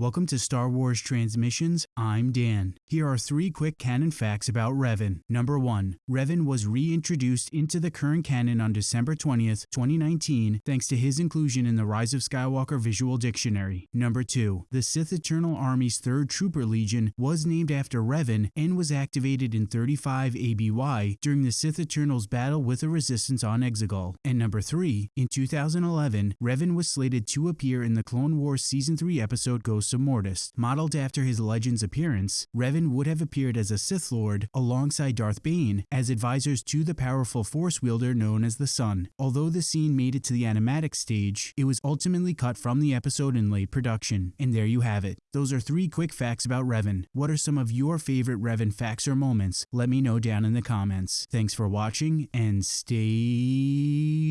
Welcome to Star Wars Transmissions. I'm Dan. Here are three quick canon facts about Revan. Number 1. Revan was reintroduced into the current canon on December 20th, 2019, thanks to his inclusion in the Rise of Skywalker Visual Dictionary. Number 2. The Sith Eternal Army's 3rd Trooper Legion was named after Revan and was activated in 35 ABY during the Sith Eternals battle with the Resistance on Exegol. And number 3. In 2011, Revan was slated to appear in the Clone Wars Season 3 episode Ghost of Mortis. Modeled after his Legends appearance, Revan would have appeared as a Sith Lord alongside Darth Bane as advisors to the powerful Force wielder known as the Son. Although the scene made it to the animatic stage, it was ultimately cut from the episode in late production. And there you have it. Those are three quick facts about Revan. What are some of your favorite Revan facts or moments? Let me know down in the comments. Thanks for watching and stay.